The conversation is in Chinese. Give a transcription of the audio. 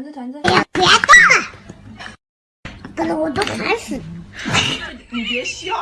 团子团子，哎呀，别动了，搞得我都烦死了。你别笑。